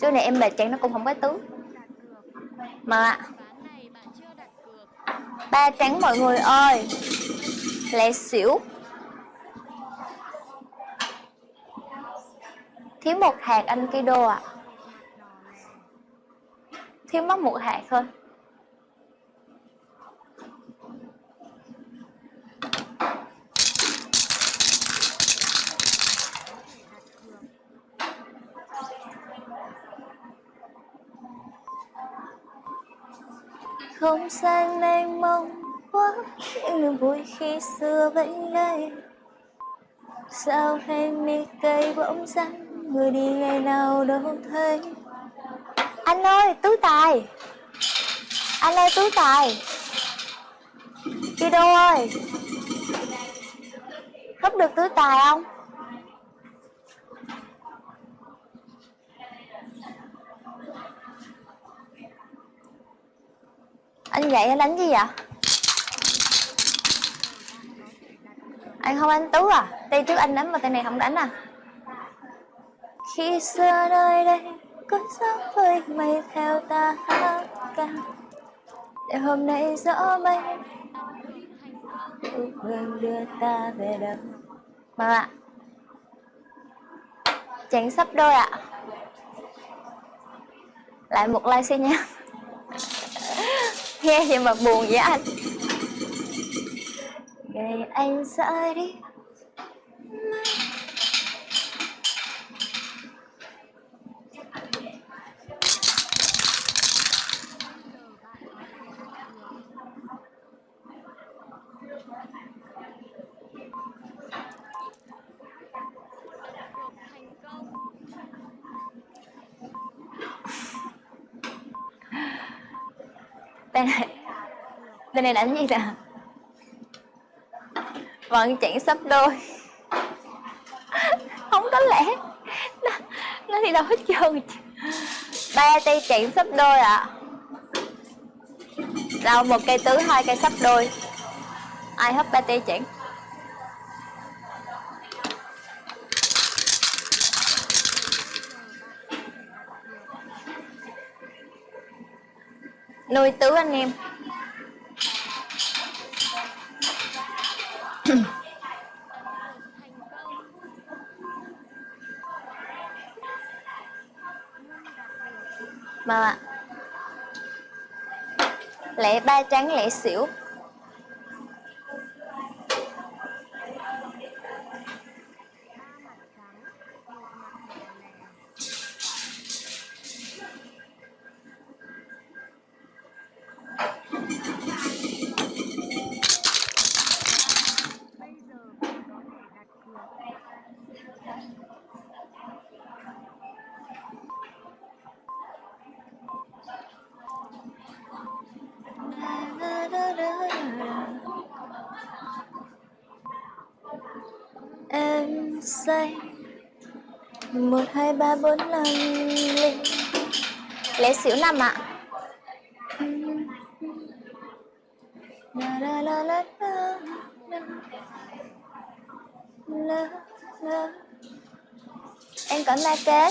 Chỗ này em mệt trắng nó cũng không có tướng Mà, Ba trắng mọi người ơi. Lẹ xỉu. Thiếu một hạt anh Kido ạ. À. Thiếu mất một hạt thôi. Không gian mênh mông quá những niềm vui khi xưa vẫn đây sao hay mi cây bỗng dáng người đi ngày nào đâu thấy. Anh ơi, tú tài! Anh ơi, tú tài! Đi đâu ơi? Khóc được túi tài không? Anh dậy anh đánh gì vậy? Anh không, anh tú à? Tay trước anh đánh mà tay này không đánh à? Khi xưa nơi đây có gió với mây theo ta hát ca. Để hôm nay gió mây hương đưa ta về đâu? Mà ạ. Chàng sắp đôi ạ. Lại một like xin nha nghe vậy mà buồn vậy anh. Ngày anh rời đi. Đây này. Đây này đánh gì nè Vẫn chẳng sắp đôi. Không có lẽ. Nó, nó thì đâu hết trơn. Ba tay chẳng sắp đôi ạ. À. Đâu một cây tứ hai cây sắp đôi. Ai hấp ba tay chẳng nuôi tứ anh em. Mà lẻ ba trắng lẻ xỉu. Ba bốn năm linh lẻ xỉu năm ạ. La. Em có ma kế.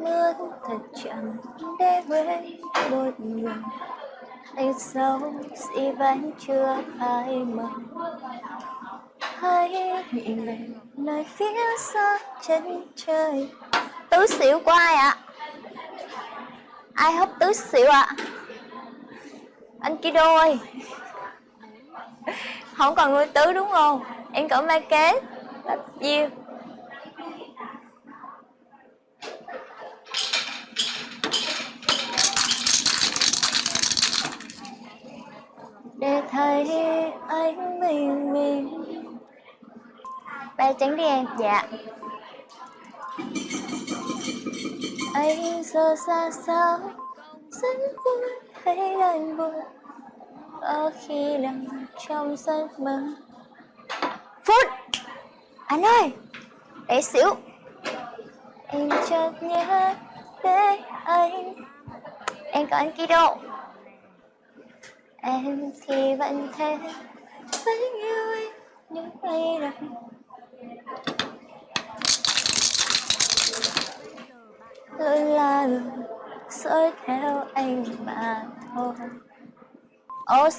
Mưa thật chậm để quên một người anh sống si vẫn chưa ai mờ hãy nhìn về nơi phía xa chân trời. Tứ xỉu của ai ạ? Ai hấp tứ xỉu ạ? Anh kia đôi không còn nuôi tứ đúng không? Em cỡ ma kế là you để thấy anh mình mình ba tránh đi em. Dạ. Anh giờ xa sao rất vui, thấy anh buồn có khi nằm trong giấc mơ. Phút. Anh ơi, để xỉu em chợt nhớ đến anh. Em có anh Kido. Em thì vẫn thế Vẫn yêu anh những ngày này Luôn là luôn dõi theo anh mà thôi. Ok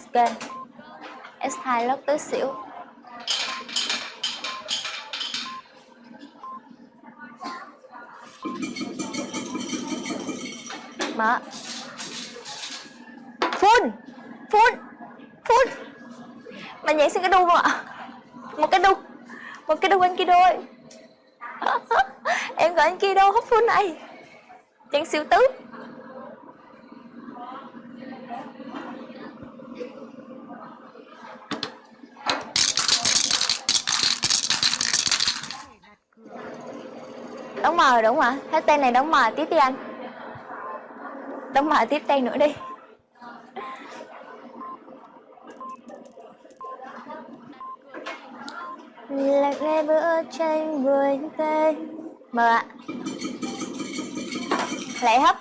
S2 lớp tới xỉu Mở. Là nhảy xin cái đu không ạ? Một cái đu. Một cái đu anh kia đôi Em gọi anh kia đô hút phun này. Chân siêu tứ. Đóng mờ đúng không ạ? Hết tên này đóng mờ, tiếp đi anh. Đóng mờ, tiếp tên nữa đi. Bữa tranh vui tên mờ ạ. Lấy hấp.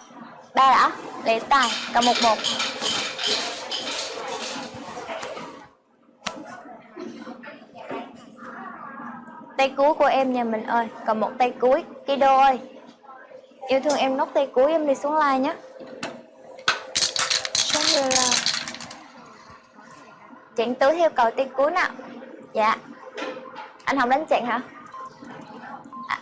Ba đã. Lấy tài. Cầm một một tay cuối của em nhà mình ơi. Còn một tay cuối Kido ơi. Yêu thương em nốt tay cuối em đi xuống like nhé. Giống là chặn tứ theo cầu tay cuối nào. Dạ anh không đánh chặn hả? À.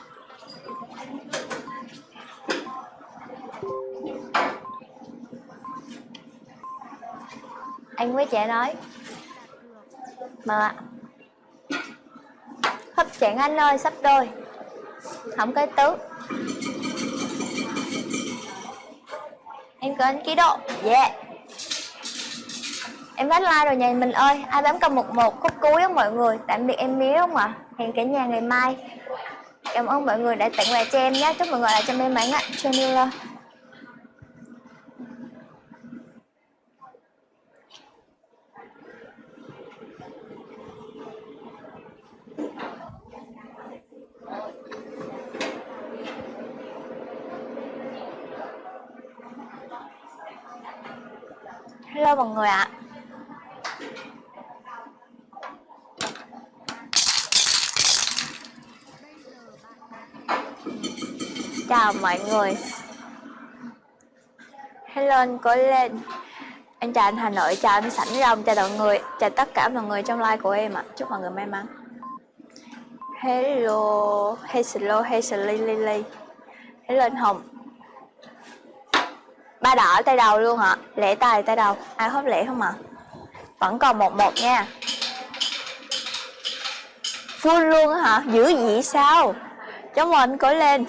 anh với trẻ nói. Mà hấp chặn anh ơi, sắp đôi. Không có tứ. Em có anh ký độ. Yeah em bắt like rồi nhà mình ơi, ai bấm cầm một một, khúc cuối đó mọi người. Tạm biệt em miếu không ạ? Hẹn cả nhà ngày mai. Cảm ơn mọi người đã tặng quà cho em nhé. Chúc mọi người là cho may mắn ạ. Channel. Hello mọi người ạ. Chào mọi người. Hello anh cố lên. Anh chào anh Hà Nội, chào anh Sảnh Rồng, chào mọi người Chào tất cả mọi người trong like của em ạ. Chúc mọi người may mắn. Hello Hello Hello Lily Hello anh Hồng. Ba đỏ tay đầu luôn hả lẻ tài tay đầu. Ai hốt lẻ không ạ? À? vẫn còn một một nha. Full luôn hả? Dữ gì sao? Chúng mình cố lên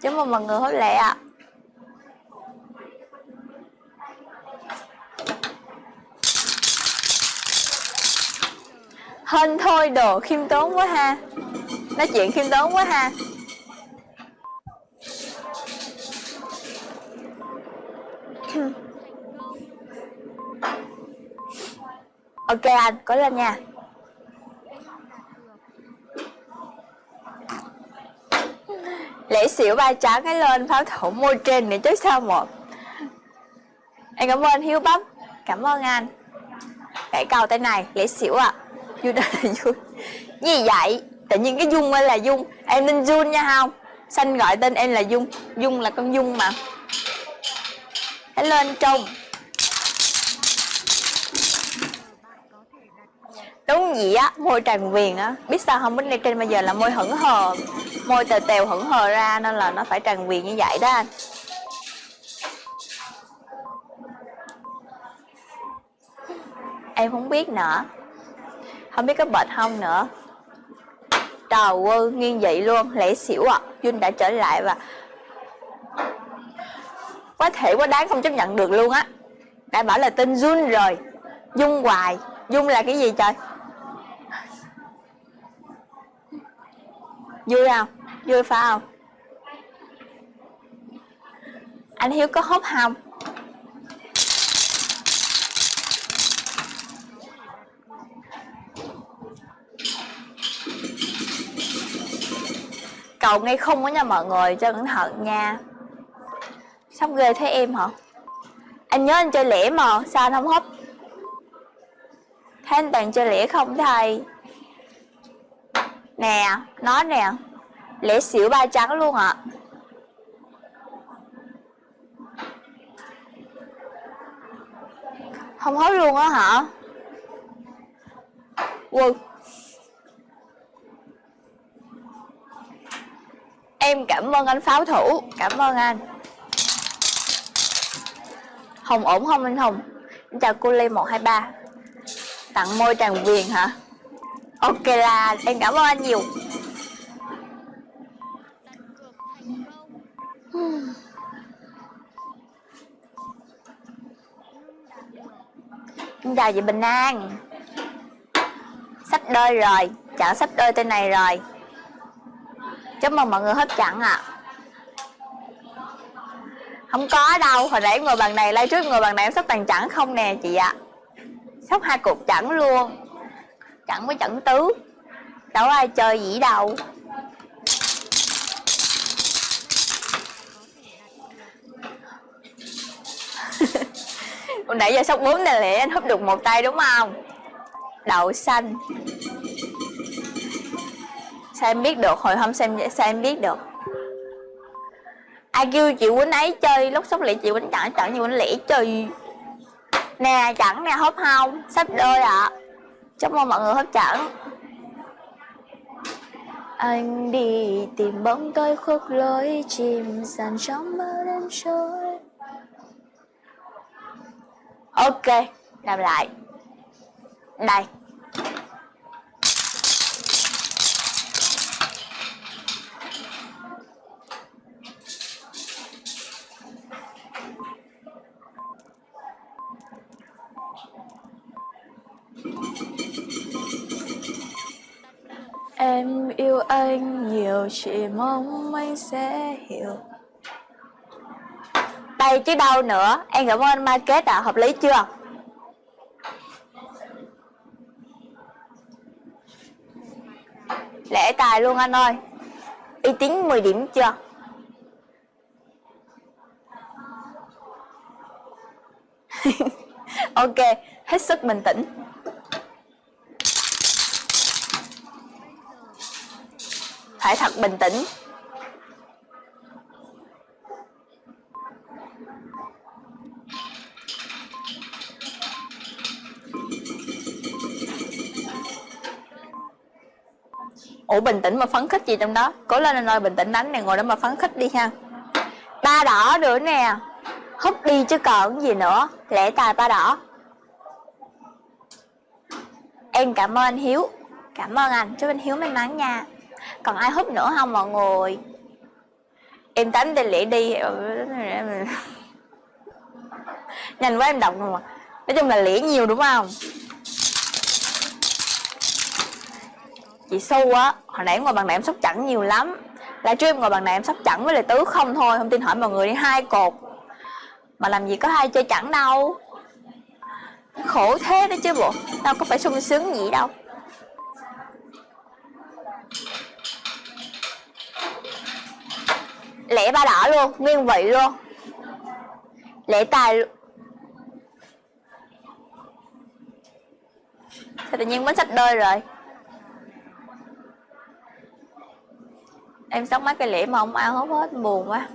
chấm mừng mọi người hốt lẻ ạ. À. hên thôi đồ khiêm tốn quá ha. Nói chuyện khiêm tốn quá ha. Ok anh có lên nha lễ xỉu ba trắng cái lên, pháo thủ môi trên này chứ sao một em cảm ơn hiếu bắp. Cảm ơn anh. Gãy cầu tay này, lễ xỉu à vui đây là vui gì vậy? Tự nhiên cái dung ơi là dung. Em nên dung nha không? Xanh gọi tên em là dung. Dung là con dung mà. Hãy lên trông. Đúng gì á, môi tràn viền á. Biết sao không? Bánh trên bây giờ là môi hững hờ. Môi tèo tèo hững hờ ra nên là nó phải tràn viền như vậy đó anh. Em không biết nữa. Không biết có bệnh không nữa. Trời ơi, nghiêng vậy luôn lẽ xỉu à. Vinh đã trở lại và quá thể quá đáng không chấp nhận được luôn á. Đã bảo là tên Jun rồi. Dung hoài. Dung là cái gì trời? Vui không? Vui phải không? Anh hiếu có hốt không cầu ngay không có nha mọi người cho cẩn thận nha. Sắp ghê thế em hả? Anh nhớ anh chơi lẻ mà, sao anh không hút thế anh toàn chơi lẻ không thầy? Nè nó nè. Lễ xỉu ba trắng luôn ạ. À. không hối luôn á hả? Wow. Em cảm ơn anh pháo thủ. Cảm ơn anh. Hồng ổn không anh hồng? Chào cô lê một hai ba. Tặng môi tràng viền hả? Ok là em cảm ơn anh nhiều Xin chào chị Bình An Sắp đôi rồi Chọn sắp đôi tên này rồi Chúc mừng mọi người hết chặn ạ à. Không có đâu, Hồi nãy ngồi bàn này Lai trước ngồi bàn này em sắp toàn chẵn không nè chị ạ à. Sắp hai cục chẵn luôn chẳng có chẩn tứ. Đâu ai chơi dĩ đâu. Nãy giờ sóc bốn này lẽ anh húp được một tay đúng không? Đậu xanh. Sao em biết được? Hồi hôm xem sao em biết được? Ai kêu chị quýnh ấy chơi, lúc sóc lẻ chị quýnh chẳng chẳng như quýnh lẻ chơi. Nè, chẳng nè, húp không? Sắp đôi ạ. à chúc mừng mọi người hấp dẫn anh đi tìm bóng tôi khuất lối, chìm dần trong mơ đêm trôi. Ok, làm lại. Đây. Em yêu anh nhiều chỉ mong anh sẽ hiểu. Đây chứ đâu nữa. Em cảm ơn anh Market ạ, à. hợp lý chưa? Lễ tài luôn anh ơi. Uy tín 10 điểm chưa? Ok, hết sức bình tĩnh. Phải thật bình tĩnh. Ủa, bình tĩnh mà phấn khích gì trong đó? Cố lên anh ơi, bình tĩnh đánh này ngồi đó mà phấn khích đi ha. Ba đỏ nữa nè. Hút đi chứ còn gì nữa. Lẽ tài ba đỏ. Em cảm ơn anh hiếu. Cảm ơn anh. Chúc anh hiếu may mắn nha còn ai hút nữa không mọi người? Em tắm đi lễ đi. Nhanh quá em đọc rồi mà. Nói chung là lễ nhiều đúng không? Chị su á, hồi nãy ngồi bằng này em sóc chẳng nhiều lắm. Lại trước em ngồi bằng này em sóc chẳng với lại tứ không thôi, không tin hỏi mọi người đi, hai cột. Mà làm gì có hai chơi chẳng đâu. Khổ thế đấy chứ bộ. Đâu có phải sung sướng gì đâu. Lẻ ba đỏ luôn, nguyên vị luôn. Lẻ tài sao tự nhiên bánh sách đơi rồi? Em sóc mấy cái lĩa mà không ăn, hốt hết buồn quá.